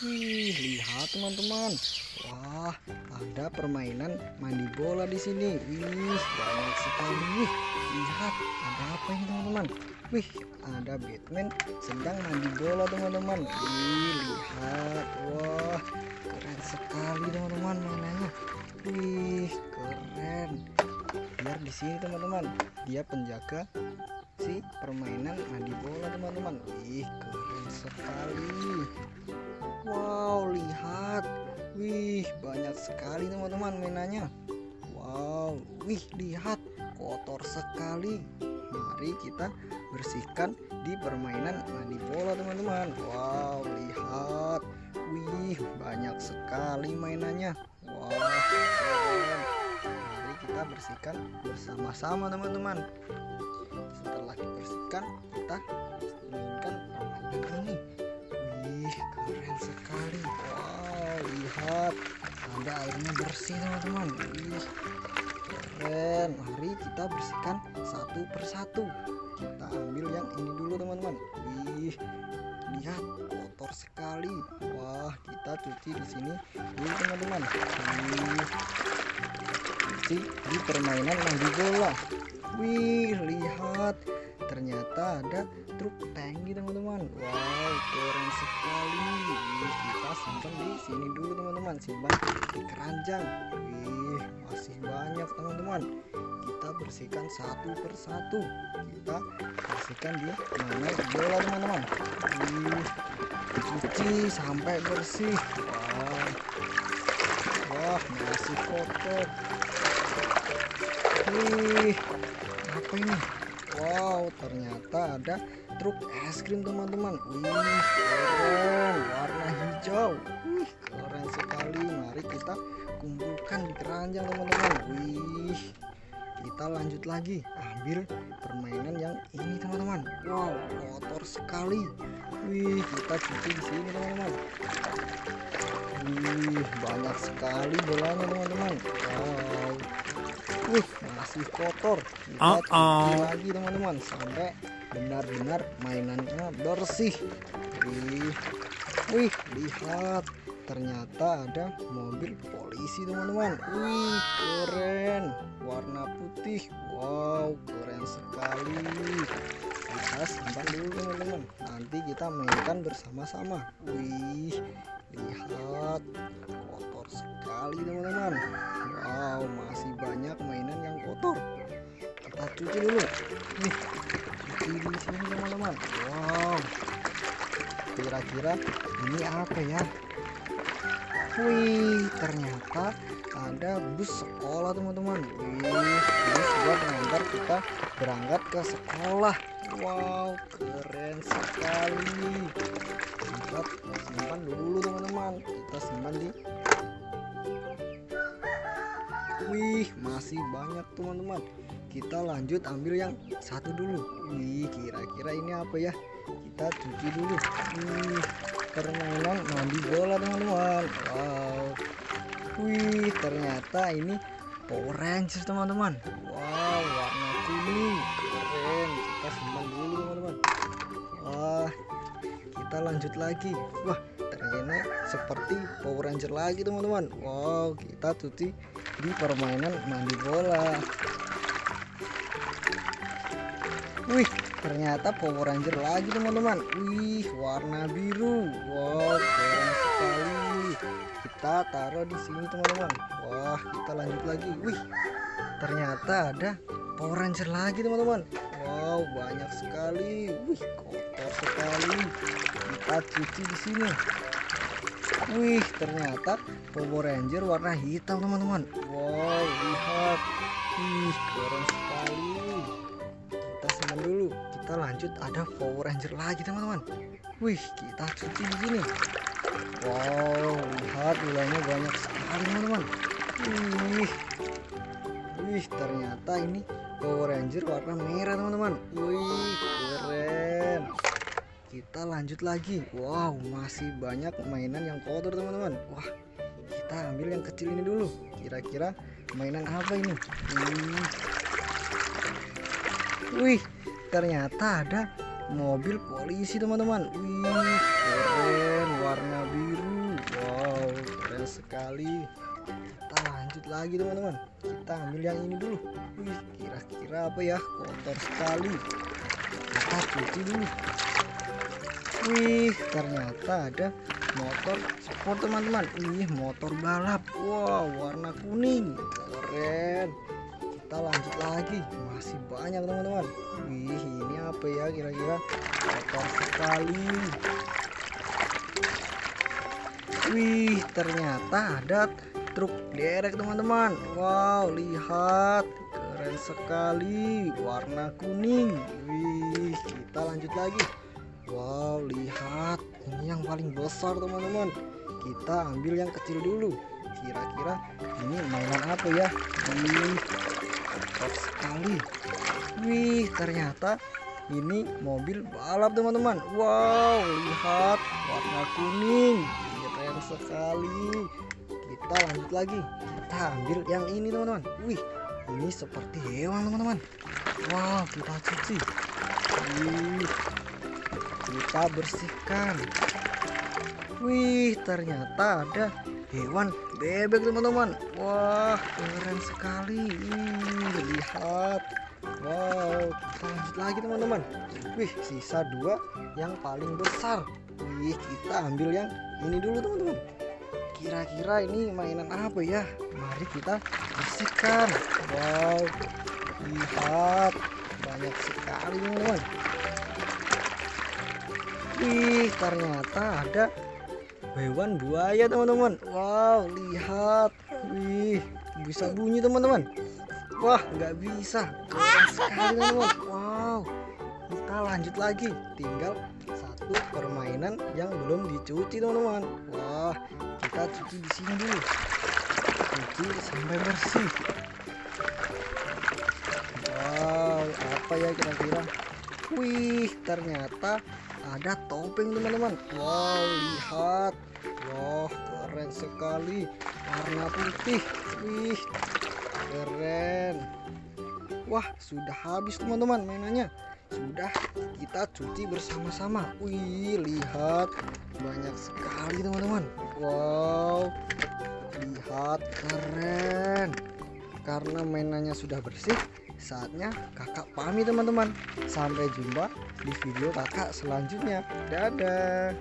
Wih, lihat teman-teman. Wah, ada permainan mandi bola di sini. Wih, banyak sekali. Lihat ada apa ini teman-teman? Wih, ada Batman sedang mandi bola teman-teman. Wih, lihat. Wah, keren sekali teman-teman mainannya. Wih, keren. Biar di sini teman-teman, dia penjaga si permainan mandi bola teman-teman. Wih, keren sekali. Sekali teman-teman mainannya. Wow, wih, lihat kotor sekali. Mari kita bersihkan di permainan mandi bola teman-teman. Wow, lihat. Wih, banyak sekali mainannya. Wow. Mari kita bersihkan bersama-sama teman-teman. Ada airnya bersih, teman-teman. Keren. Mari kita bersihkan satu persatu. Kita ambil yang ini dulu, teman-teman. Wih, lihat kotor sekali. Wah, kita cuci di sini dulu, teman-teman. Cuci di permainan mandi bola. Wih, lihat. Ternyata ada truk tangki teman-teman. Wow keren sekali. Wih kita simpan di sini dulu teman-teman. Simpan di keranjang. Wih masih banyak teman-teman. Kita bersihkan satu persatu. Kita bersihkan di mana bola teman-teman. Wih cuci sampai bersih. Wah wah masih kotor. Wih apa ini Wow, ternyata ada truk es krim teman-teman. Wih, keren, warna hijau. Wih, keren sekali. Mari kita kumpulkan di keranjang teman-teman. Wih, kita lanjut lagi. Ambil permainan yang ini teman-teman. Wow, kotor sekali. Wih, kita cuci di sini teman-teman. Wih, banyak sekali bolanya teman-teman. Wow. Wih, masih kotor. Kita Uh-oh. cuci lagi teman-teman sampai benar-benar mainannya bersih. Wih, wih, lihat. Ternyata ada mobil polisi teman-teman. Wih, keren. Warna putih. Wow, keren sekali. Kita simpan dulu teman-teman. Nanti kita mainkan bersama-sama. Wih, lihat. Kotor sekali teman-teman. Wow, masih banyak mainan yang kotor. Kita cuci dulu. Nih, cuci di sini teman-teman. Wow. Kira-kira ini apa ya? Wih, ternyata ada bus sekolah teman-teman. Wih, bus buat mengantar kita berangkat ke sekolah. Wow, keren sekali. Kita simpan dulu teman-teman. Kita simpan di Wih, masih banyak teman-teman. Kita lanjut ambil yang satu dulu. Wih, kira-kira ini apa ya? Kita cuci dulu. Wih, permainan mandi bola teman-teman. Wow. Wih, ternyata ini Power Rangers teman-teman. Wow, lanjut lagi. Wah, ternyata seperti Power Ranger lagi teman-teman. Wow, kita cuci di permainan mandi bola. Wih, ternyata Power Ranger lagi teman-teman. Wih, warna biru. Wow, keren sekali. Kita taruh di sini teman-teman. Wah, kita lanjut lagi. Wih, ternyata ada Power Ranger lagi teman-teman. Wow, banyak sekali. Wih, kotor sekali. Kita cuci di sini. Wih, ternyata Power Ranger warna hitam teman-teman. Wow, lihat. Wih, keren sekali. Kita simpan dulu. Kita lanjut ada Power Ranger lagi teman-teman. Wih, kita cuci di sini. Wow, lihat gulanya banyak sekali teman-teman. Wih, wih, ternyata ini Power Ranger warna merah teman-teman. Wih, keren kita lanjut lagi. Wow masih banyak mainan yang kotor teman-teman. Wah kita ambil yang kecil ini dulu. Kira-kira mainan apa ini? Hmm. wih ternyata ada mobil polisi teman-teman. Wih keren. Warna biru. Sekali. Kita lanjut lagi teman-teman. Kita ambil yang ini dulu. Wih kira-kira apa ya? Kotor sekali. Kita cuci dulu wih ternyata ada motor sport teman-teman. Wih motor balap. Wow warna kuning. Keren. Kita lanjut lagi. Masih banyak teman-teman. Wih ini apa ya kira-kira? Kotor sekali. Wih ternyata ada truk derek teman-teman. Wow lihat. Keren sekali. Warna kuning. Wih kita lanjut lagi wow lihat. Ini yang paling besar teman-teman. Kita ambil yang kecil dulu. Kira-kira ini mainan apa ya? Wih kotor sekali. Wih ternyata ini mobil balap teman-teman. Wow lihat. Warna kuning. Keren sekali. Kita lanjut lagi. Kita ambil yang ini teman-teman. Wih ini seperti hewan teman-teman. Wow kita cuci. Wih kita bersihkan. Wih ternyata ada hewan bebek teman-teman. Wah keren sekali. Wih lihat. Wow kita lanjut lagi teman-teman. Wih sisa dua yang paling besar. Wih kita ambil yang ini dulu teman-teman. Kira-kira ini mainan apa ya? Mari kita bersihkan. Wow lihat. Banyak sekali teman-teman wih ternyata ada hewan buaya teman-teman. Wow lihat. Wih bisa bunyi teman-teman. Wah nggak bisa. Sekali teman-teman. Wow. Kita lanjut lagi. Tinggal satu permainan yang belum dicuci teman-teman. Wah kita cuci di sini dulu. Cuci sampai bersih. Wow apa ya kira-kira? Wih ternyata ada topeng teman-teman. Wow lihat. Wah keren sekali. Warna putih. Wih keren. Wah sudah habis teman-teman mainannya. Sudah kita cuci bersama-sama. Wih lihat. Banyak sekali teman-teman. Wow lihat keren. Karena mainannya sudah bersih saatnya kakak pamit teman-teman. Sampai jumpa di video kakak selanjutnya. Dadah